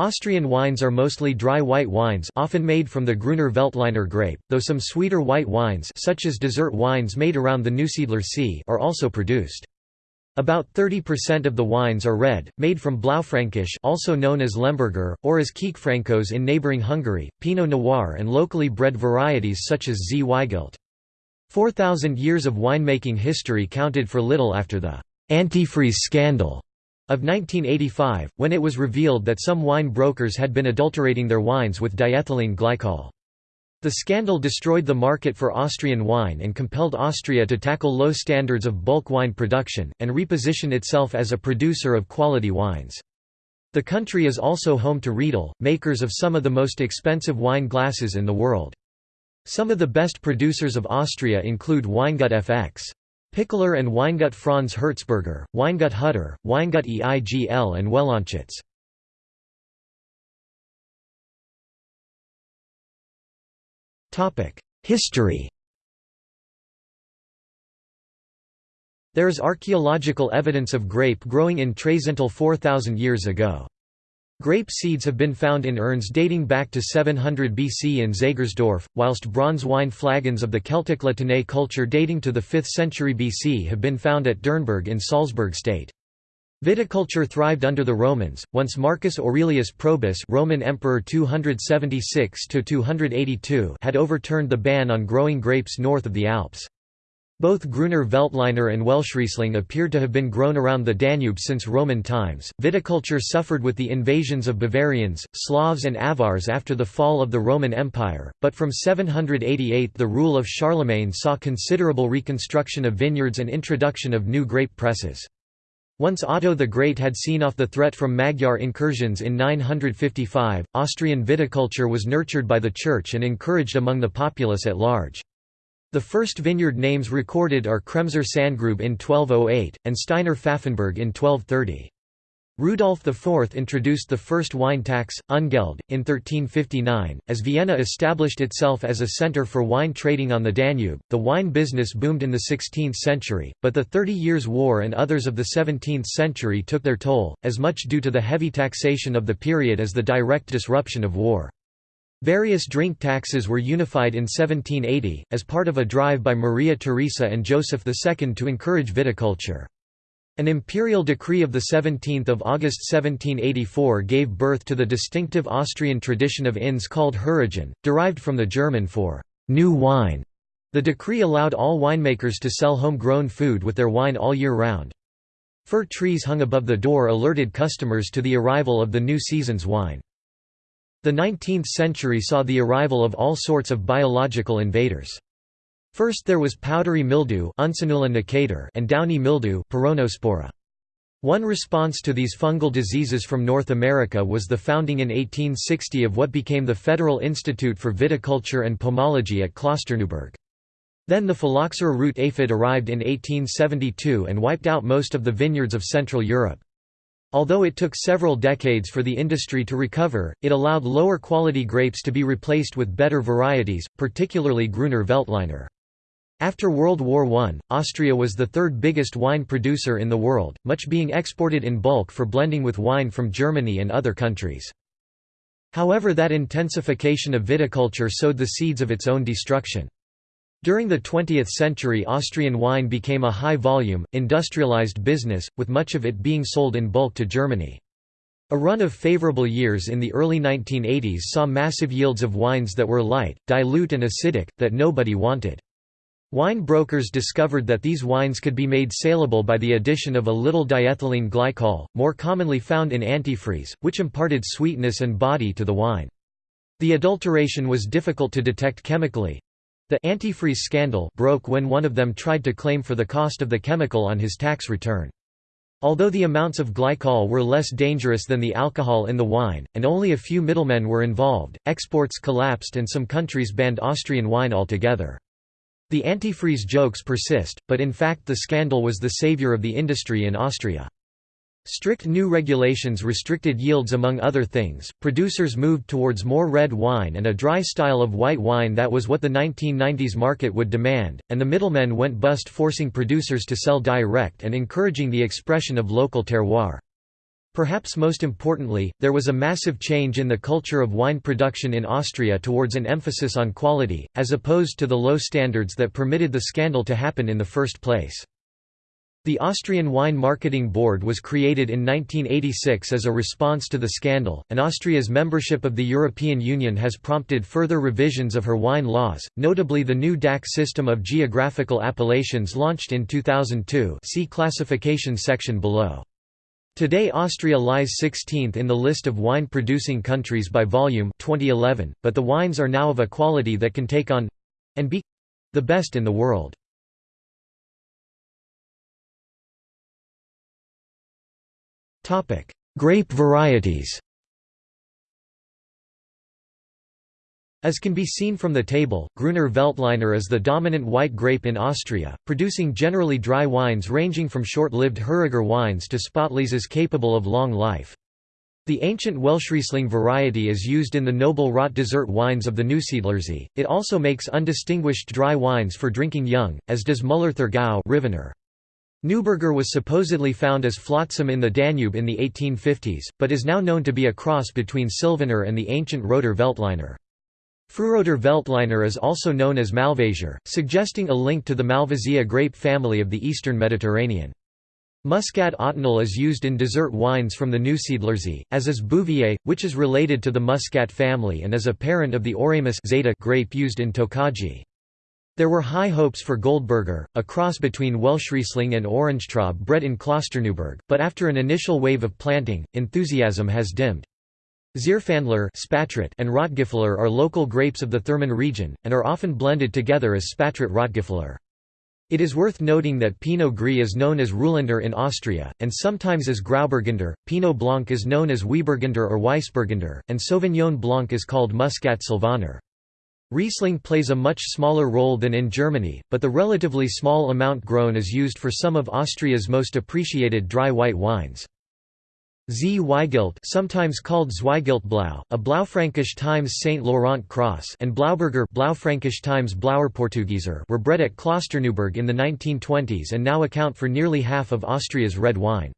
Austrian wines are mostly dry white wines often made from the Gruner Veltliner grape, though some sweeter white wines such as dessert wines made around the Neusiedler See are also produced. About 30% of the wines are red, made from Blaufränkisch also known as Lemberger, or as Kékfrankos in neighbouring Hungary, Pinot Noir and locally bred varieties such as Zweigelt. 4,000 years of winemaking history counted for little after the «antifreeze scandal» of 1985, when it was revealed that some wine brokers had been adulterating their wines with diethylene glycol. The scandal destroyed the market for Austrian wine and compelled Austria to tackle low standards of bulk wine production, and reposition itself as a producer of quality wines. The country is also home to Riedel, makers of some of the most expensive wine glasses in the world. Some of the best producers of Austria include Weingut FX. Pichler and Weingut Franz Hirtzberger, Weingut Hutter, Weingut EIGL and Wellonschütz. History There is archaeological evidence of grape growing in Traisental 4,000 years ago. Grape seeds have been found in urns dating back to 700 BC in Zagersdorf, whilst bronze wine flagons of the Celtic La Tène culture dating to the 5th century BC have been found at Dürrnberg in Salzburg state. Viticulture thrived under the Romans, once Marcus Aurelius Probus Roman Emperor 276 had overturned the ban on growing grapes north of the Alps. Both Gruner Veltliner and Welschriesling appeared to have been grown around the Danube since Roman times. Viticulture suffered with the invasions of Bavarians, Slavs, and Avars after the fall of the Roman Empire, but from 788 the rule of Charlemagne saw considerable reconstruction of vineyards and introduction of new grape presses. Once Otto the Great had seen off the threat from Magyar incursions in 955, Austrian viticulture was nurtured by the Church and encouraged among the populace at large. The first vineyard names recorded are Kremser Sandgrube in 1208, and Steiner Pfaffenberg in 1230. Rudolf IV introduced the first wine tax, Ungeld, in 1359. As Vienna established itself as a centre for wine trading on the Danube, the wine business boomed in the 16th century, but the Thirty Years' War and others of the 17th century took their toll, as much due to the heavy taxation of the period as the direct disruption of war. Various drink taxes were unified in 1780, as part of a drive by Maria Theresa and Joseph II to encourage viticulture. An imperial decree of 17 August 1784 gave birth to the distinctive Austrian tradition of inns called Heurigen, derived from the German for «new wine». The decree allowed all winemakers to sell home-grown food with their wine all year round. Fir trees hung above the door alerted customers to the arrival of the new season's wine. The 19th century saw the arrival of all sorts of biological invaders. First there was powdery mildew and downy mildew One response to these fungal diseases from North America was the founding in 1860 of what became the Federal Institute for Viticulture and Pomology at Klosterneuburg. Then the phylloxera root aphid arrived in 1872 and wiped out most of the vineyards of Central Europe. Although it took several decades for the industry to recover, it allowed lower quality grapes to be replaced with better varieties, particularly Gruner Veltliner. After World War I, Austria was the third biggest wine producer in the world, much being exported in bulk for blending with wine from Germany and other countries. However that intensification of viticulture sowed the seeds of its own destruction. During the 20th century Austrian wine became a high-volume, industrialized business, with much of it being sold in bulk to Germany. A run of favorable years in the early 1980s saw massive yields of wines that were light, dilute and acidic, that nobody wanted. Wine brokers discovered that these wines could be made saleable by the addition of a little diethylene glycol, more commonly found in antifreeze, which imparted sweetness and body to the wine. The adulteration was difficult to detect chemically, the antifreeze scandal broke when one of them tried to claim for the cost of the chemical on his tax return. Although the amounts of glycol were less dangerous than the alcohol in the wine, and only a few middlemen were involved, exports collapsed and some countries banned Austrian wine altogether. The antifreeze jokes persist, but in fact the scandal was the savior of the industry in Austria. Strict new regulations restricted yields among other things, producers moved towards more red wine and a dry style of white wine that was what the 1990s market would demand, and the middlemen went bust forcing producers to sell direct and encouraging the expression of local terroir. Perhaps most importantly, there was a massive change in the culture of wine production in Austria towards an emphasis on quality, as opposed to the low standards that permitted the scandal to happen in the first place. The Austrian Wine Marketing Board was created in 1986 as a response to the scandal, and Austria's membership of the European Union has prompted further revisions of her wine laws, notably the new DAC system of geographical appellations launched in 2002 see classification section below. Today Austria lies 16th in the list of wine-producing countries by volume 2011, but the wines are now of a quality that can take on—and be—the best in the world. Grape varieties As can be seen from the table, Gruner Veltliner is the dominant white grape in Austria, producing generally dry wines ranging from short-lived Heuriger wines to Spätlese capable of long life. The ancient Welschriesling variety is used in the noble rot dessert wines of the Neusiedlersee. It also makes undistinguished dry wines for drinking young, as does Müller-Thurgau Neuburger was supposedly found as flotsam in the Danube in the 1850s, but is now known to be a cross between Sylvaner and the ancient Roter Veltliner. Frühroter Veltliner is also known as Malvasier, suggesting a link to the Malvasia grape family of the eastern Mediterranean. Muscat Ottonel is used in dessert wines from the Neusiedlersee, as is Bouvier, which is related to the Muscat family and is a parent of the Oremus zeta grape used in Tokaji. There were high hopes for Goldberger, a cross between Welschriesling and Orangetraub bred in Klosterneuburg, but after an initial wave of planting, enthusiasm has dimmed. Zierfandler and Rotgipfler are local grapes of the Thermenregion, and are often blended together as Spätrot Rotgipfler. It is worth noting that Pinot Gris is known as Ruländer in Austria, and sometimes as Grauburgunder, Pinot Blanc is known as Wieburgunder or Weissburgunder, and Sauvignon Blanc is called Muscat Sylvaner. Riesling plays a much smaller role than in Germany, but the relatively small amount grown is used for some of Austria's most appreciated dry white wines. Zweigelt sometimes called Zweigelt-Blau, a Blaufränkisch times Saint Laurent cross and Blauburger Blaufränkisch times Blauer were bred at Klosterneuburg in the 1920s and now account for nearly half of Austria's red wine.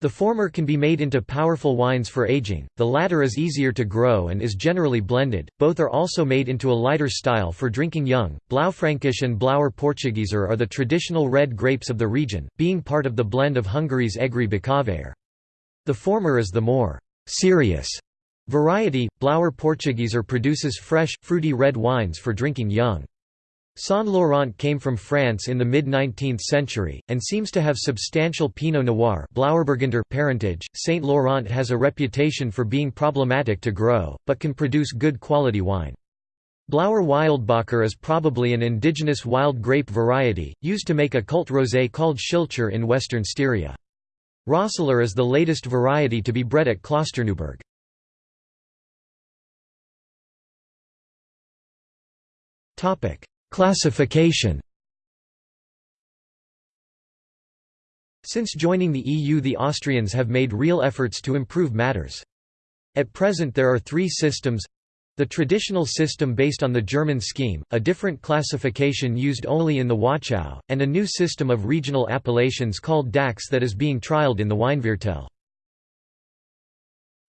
The former can be made into powerful wines for aging, the latter is easier to grow and is generally blended, both are also made into a lighter style for drinking young. Blaufränkisch and Blauer Portugieser are the traditional red grapes of the region, being part of the blend of Hungary's Egri Bikavér. The former is the more serious variety. Blauer Portugieser produces fresh, fruity red wines for drinking young. Saint Laurent came from France in the mid-19th century, and seems to have substantial Pinot Noir parentage. Saint Laurent has a reputation for being problematic to grow, but can produce good quality wine. Blauer Wildbacher is probably an indigenous wild grape variety, used to make a cult rosé called Schilcher in western Styria. Roesler is the latest variety to be bred at Klosterneuburg. Classification Since joining the EU the Austrians have made real efforts to improve matters. At present there are three systems the traditional system based on the German scheme, a different classification used only in the Wachau, and a new system of regional appellations called DACs that is being trialled in the Weinviertel.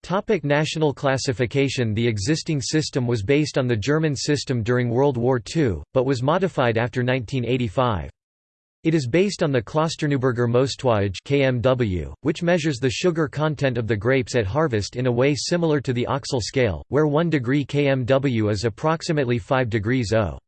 Topic national classification The existing system was based on the German system during World War II, but was modified after 1985. It is based on the Klosterneuburger Mostwaage (KMW), which measures the sugar content of the grapes at harvest in a way similar to the Oechsle scale, where 1 degree KMW is approximately 5 degrees O.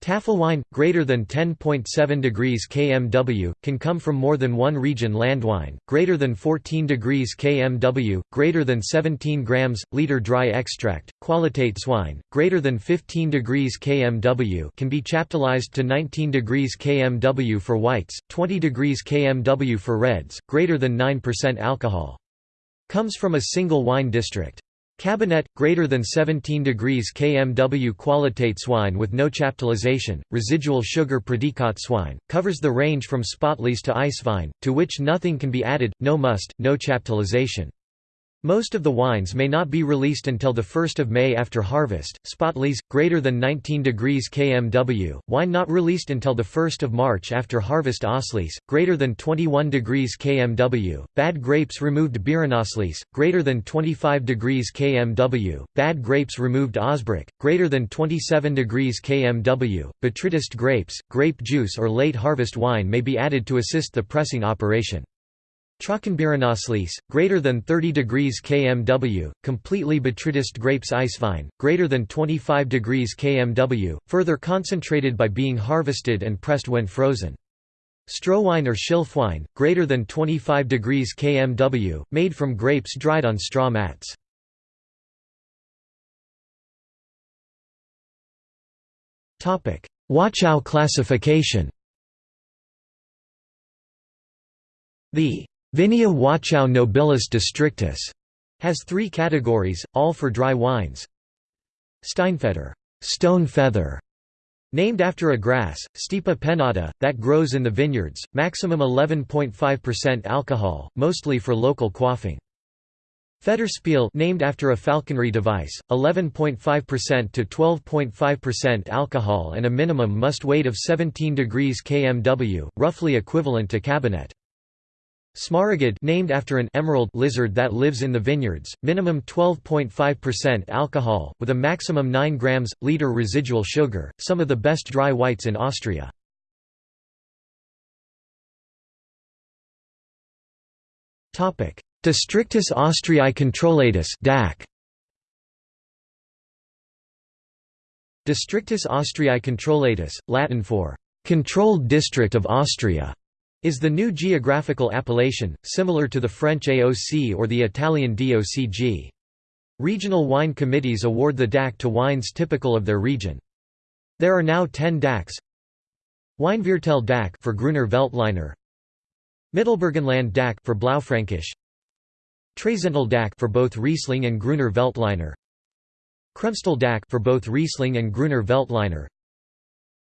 Tafelwein, greater than 10.7 degrees kmw, can come from more than one region landwein, greater than 14 degrees kmw, greater than 17 grams, liter dry extract, Qualitätswein, greater than 15 degrees kmw can be chaptalized to 19 degrees kmw for whites, 20 degrees kmw for reds, greater than 9% alcohol. Comes from a single wine district. Kabinett, greater than 17 degrees kmw Qualitätswein with no chaptalization, residual sugar Prädikatswein, covers the range from Spätlese to Eiswein, to which nothing can be added, no must, no chaptalization. Most of the wines may not be released until the 1st of May after harvest. Spätlese greater than 19 degrees kmw, wine not released until the 1st of March after harvest Auslese greater than 21 degrees kmw, bad grapes removed Beerenauslese greater than 25 degrees kmw, bad grapes removed Ausbruch, greater than 27 degrees kmw. Botrytis grapes, grape juice or late harvest wine may be added to assist the pressing operation. Trockenbeerenauslese, greater than 30 degrees kmw, completely botrytis grapes Eiswein, greater than 25 degrees kmw, further concentrated by being harvested and pressed when frozen. Strohwein or Schilfwein, greater than 25 degrees kmw, made from grapes dried on straw mats. Wachau classification The Vinea Wachau nobilis districtus has three categories, all for dry wines. Steinfeder stone feather", named after a grass, Stipa pennata, that grows in the vineyards, maximum 11.5% alcohol, mostly for local quaffing. Federspiel named after a falconry device, 11.5% to 12.5% alcohol and a minimum must weight of 17 degrees kmw, roughly equivalent to Kabinett. Smaragd named after an emerald lizard that lives in the vineyards, minimum 12.5% alcohol, with a maximum 9 grams, liter residual sugar, some of the best dry whites in Austria. Districtus Austriae Controllatus DAC. Districtus Austriae Controllatus, Latin for «controlled district of Austria», is the new geographical appellation, similar to the French AOC or the Italian DOCG. Regional wine committees award the DAC to wines typical of their region. There are now 10 DACs. Weinviertel DAC for Gruner Veltliner, Mittelburgenland DAC for Blaufränkisch, Traisental DAC for both Riesling and Gruner Veltliner, Kremstal DAC for both Riesling and Gruner Veltliner,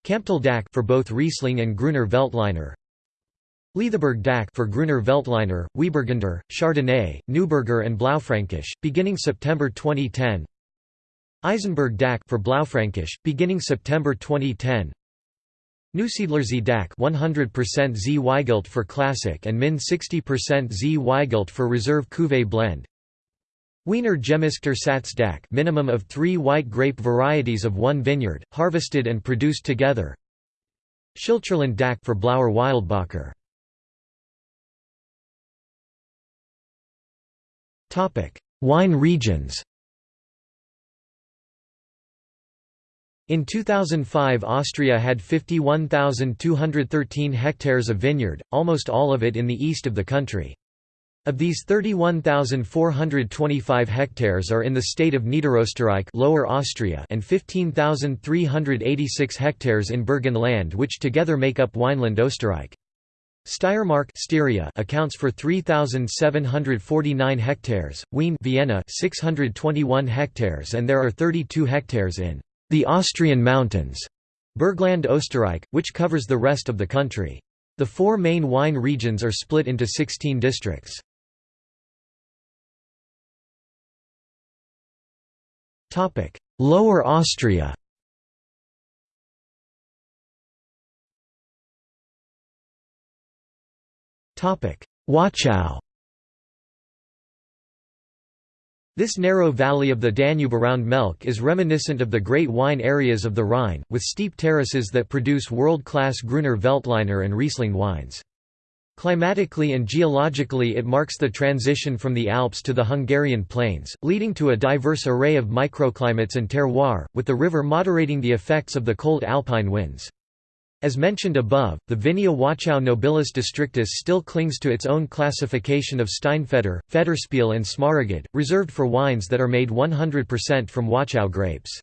Kamptal DAC for both Riesling and Gruner Veltliner, Leithaberg DAC for Gruner Veltliner, Weissburgunder, Chardonnay, Neuburger and Blaufränkisch, beginning September 2010. Eisenberg DAC for Blaufränkisch, beginning September 2010. Neusiedlersee DAC 100% Zweigelt for Classic and Min 60% Zweigelt for Reserve Cuvée Blend. Wiener Gemischter Satz DAC minimum of 3 white grape varieties of one vineyard, harvested and produced together. Schilcherland DAC for Blauer Wildbacher Wine regions In 2005 Austria had 51,213 hectares of vineyard, almost all of it in the east of the country. Of these 31,425 hectares are in the state of Niederösterreich Lower Austria and 15,386 hectares in Burgenland which together make up Weinland Österreich. Steiermark Styria accounts for 3749 hectares, Wien Vienna 621 hectares and there are 32 hectares in the Austrian mountains, Bergland Österreich, which covers the rest of the country. The four main wine regions are split into 16 districts. Lower Austria Wachau This narrow valley of the Danube around Melk is reminiscent of the great wine areas of the Rhine, with steep terraces that produce world-class Gruner Veltliner and Riesling wines. Climatically and geologically it marks the transition from the Alps to the Hungarian plains, leading to a diverse array of microclimates and terroir, with the river moderating the effects of the cold alpine winds. As mentioned above, the Vinea Wachau nobilis districtus still clings to its own classification of Steinfeder, Federspiel and Smaragd, reserved for wines that are made 100% from Wachau grapes.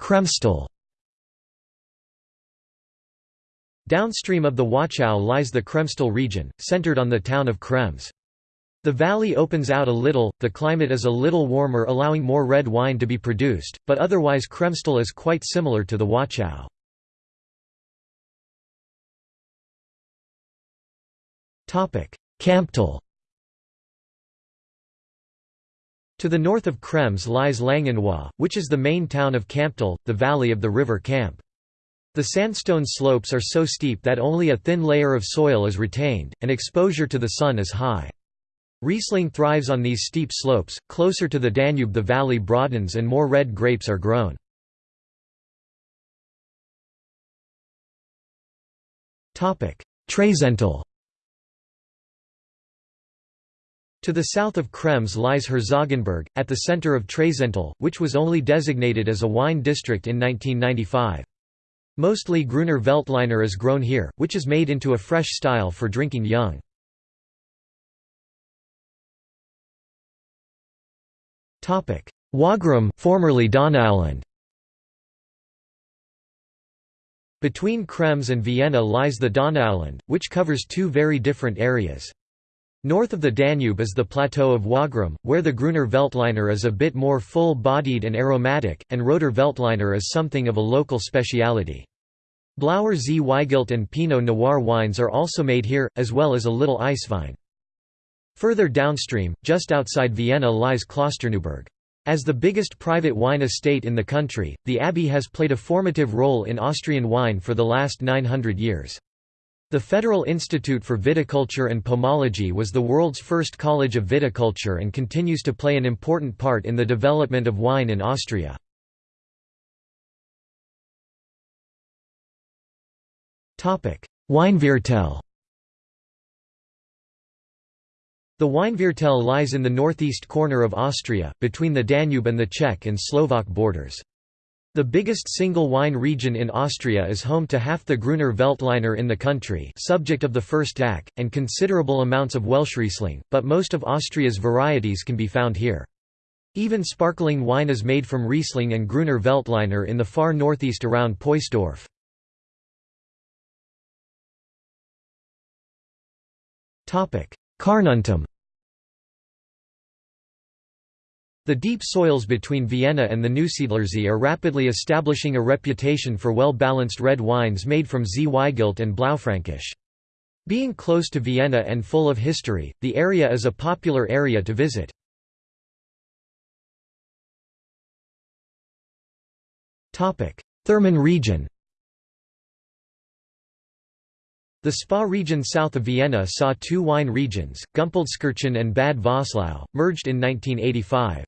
Kremstal Downstream of the Wachau lies the Kremstal region, centered on the town of Krems. The valley opens out a little, the climate is a little warmer allowing more red wine to be produced, but otherwise Kremstal is quite similar to the Wachau. Kamptal To the north of Krems lies Langenlois, which is the main town of Kamptal, the valley of the river Kamp. The sandstone slopes are so steep that only a thin layer of soil is retained, and exposure to the sun is high. Riesling thrives on these steep slopes, closer to the Danube the valley broadens and more red grapes are grown. Traisental To the south of Krems lies Herzogenburg, at the center of Traisental, which was only designated as a wine district in 1995. Mostly Gruner Veltliner is grown here, which is made into a fresh style for drinking young. Wagram formerly Donauland Between Krems and Vienna lies the Donauland, which covers two very different areas. North of the Danube is the plateau of Wagram, where the Gruner Veltliner is a bit more full-bodied and aromatic, and Roter Veltliner is something of a local speciality. Blauer Zweigelt and Pinot Noir wines are also made here, as well as a little Eiswein. Further downstream, just outside Vienna lies Klosterneuburg. As the biggest private wine estate in the country, the abbey has played a formative role in Austrian wine for the last 900 years. The Federal Institute for Viticulture and Pomology was the world's first college of viticulture and continues to play an important part in the development of wine in Austria. Weinviertel The Weinviertel lies in the northeast corner of Austria, between the Danube and the Czech and Slovak borders. The biggest single wine region in Austria is home to half the Gruner Veltliner in the country subject of the first DAC, and considerable amounts of Welschriesling, but most of Austria's varieties can be found here. Even sparkling wine is made from Riesling and Gruner Veltliner in the far northeast around Poysdorf. Carnuntum The deep soils between Vienna and the Neusiedlersee are rapidly establishing a reputation for well-balanced red wines made from Zweigelt and Blaufränkisch. Being close to Vienna and full of history, the area is a popular area to visit. Thermenregion The Spa region south of Vienna saw two wine regions, Gumpoldskirchen and Bad Voslau, merged in 1985.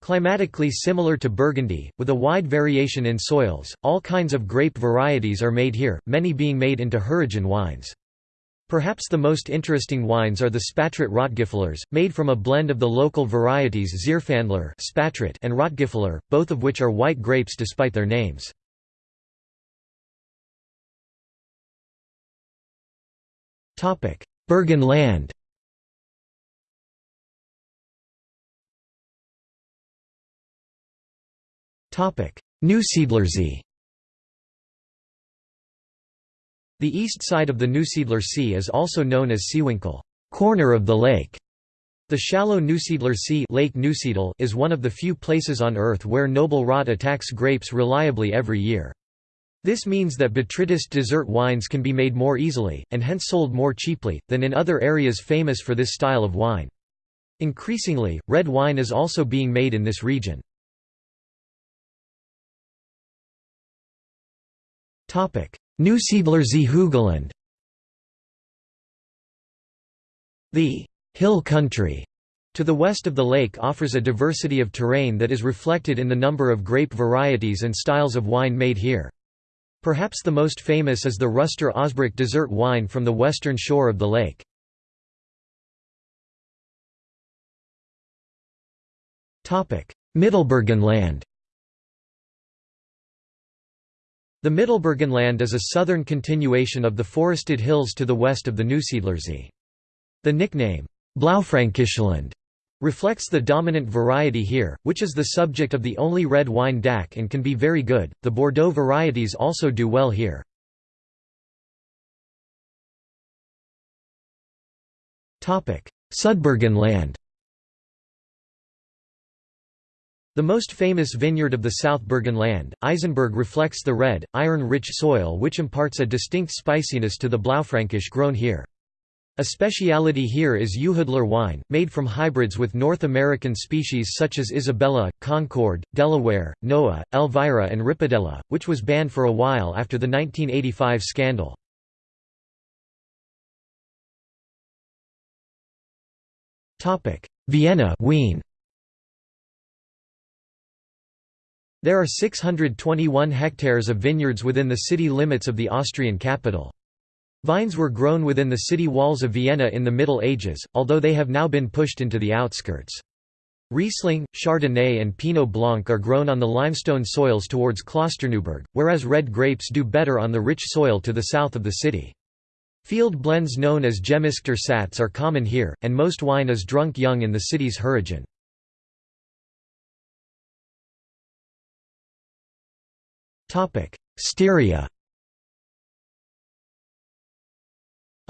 Climatically similar to Burgundy, with a wide variation in soils, all kinds of grape varieties are made here, many being made into Heurigen wines. Perhaps the most interesting wines are the Spätrot Rotgipflers, made from a blend of the local varieties Zierfandler and Rotgipfler, both of which are white grapes despite their names. Burgenland Neusiedlersee The east side of the Neusiedler Sea is also known as Seewinkel corner of the lake". The shallow Neusiedler Sea lake Neusiedl is one of the few places on Earth where noble rot attacks grapes reliably every year. This means that botrytis dessert wines can be made more easily, and hence sold more cheaply, than in other areas famous for this style of wine. Increasingly, red wine is also being made in this region. Neusiedlersee Hügelland The «hill country» to the west of the lake offers a diversity of terrain that is reflected in the number of grape varieties and styles of wine made here. Perhaps the most famous is the Ruster Ausbruch dessert wine from the western shore of the lake. Mittelburgenland The Mittelburgenland is a southern continuation of the forested hills to the west of the Neusiedlersee. The nickname, Blaufränkischland, reflects the dominant variety here, which is the subject of the only red wine DAC and can be very good. The Bordeaux varieties also do well here. Sudburgenland The most famous vineyard of the South Burgenland, Eisenberg reflects the red, iron-rich soil which imparts a distinct spiciness to the Blaufränkisch grown here. A speciality here is Uhudler wine, made from hybrids with North American species such as Isabella, Concord, Delaware, Noah, Elvira and Ripadella, which was banned for a while after the 1985 scandal. Vienna Wien. There are 621 hectares of vineyards within the city limits of the Austrian capital. Vines were grown within the city walls of Vienna in the Middle Ages, although they have now been pushed into the outskirts. Riesling, Chardonnay and Pinot Blanc are grown on the limestone soils towards Klosterneuburg, whereas red grapes do better on the rich soil to the south of the city. Field blends known as Gemischter Satz are common here, and most wine is drunk young in the city's Heurigen. Styria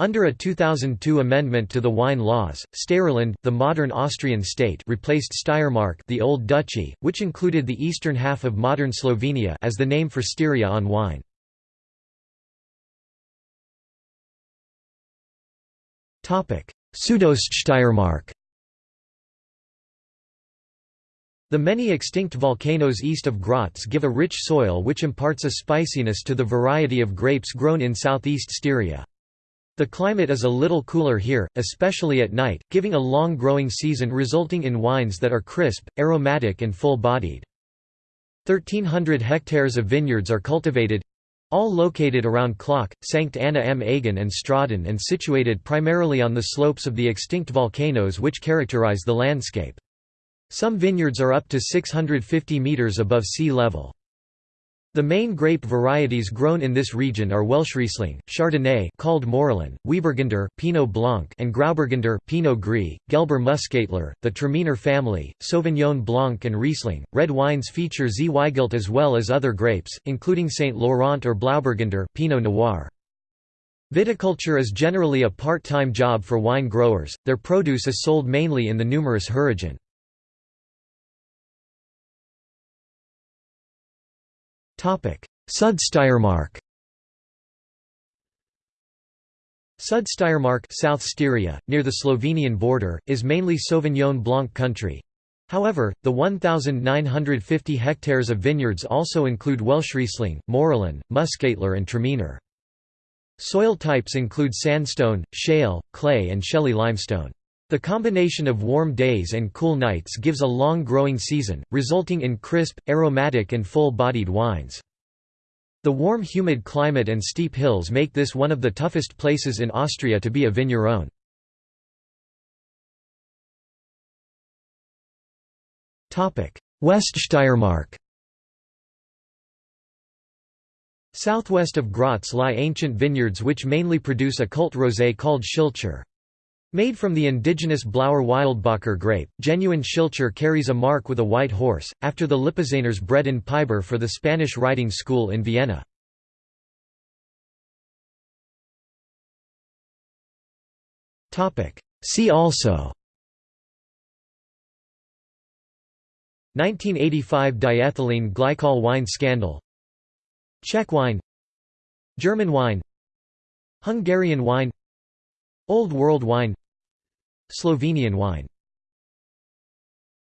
Under a 2002 amendment to the wine laws, Steirerland, the modern Austrian state replaced Steiermark the Old Duchy, which included the eastern half of modern Slovenia as the name for Styria on wine. Südoststeiermark The many extinct volcanoes east of Graz give a rich soil which imparts a spiciness to the variety of grapes grown in southeast Styria. The climate is a little cooler here, especially at night, giving a long growing season resulting in wines that are crisp, aromatic and full-bodied. 1,300 hectares of vineyards are cultivated, all located around Klöch, Sankt Anna am Aigen and Straden and situated primarily on the slopes of the extinct volcanoes which characterize the landscape. Some vineyards are up to 650 metres above sea level. The main grape varieties grown in this region are Welschriesling, Chardonnay called Morillon, Weissburgunder, Pinot Blanc and Grauburgunder, Pinot Gris, Gelber Muscatler, the Traminer family, Sauvignon Blanc and Riesling. Red wines feature Zweigelt as well as other grapes, including Saint Laurent or Blauburgunder, Pinot Noir. Viticulture is generally a part-time job for wine growers. Their produce is sold mainly in the numerous Heurigen. Südsteiermark Südsteiermark South Styria, near the Slovenian border, is mainly Sauvignon Blanc country. However, the 1,950 hectares of vineyards also include Welschriesling, Morillon, Muscatler and Traminer. Soil types include sandstone, shale, clay and shelly limestone. The combination of warm days and cool nights gives a long growing season, resulting in crisp, aromatic and full-bodied wines. The warm humid climate and steep hills make this one of the toughest places in Austria to be a vigneron. Weststeiermark Southwest of Graz lie ancient vineyards which mainly produce a cult rosé called Schilcher. Made from the indigenous Blauer Wildbacher grape, genuine Schilcher carries a mark with a white horse, after the Lipizaners bred in Piber for the Spanish riding school in Vienna. See also 1985 diethylene glycol wine scandal Czech wine German wine Hungarian wine Old World wine Slovenian wine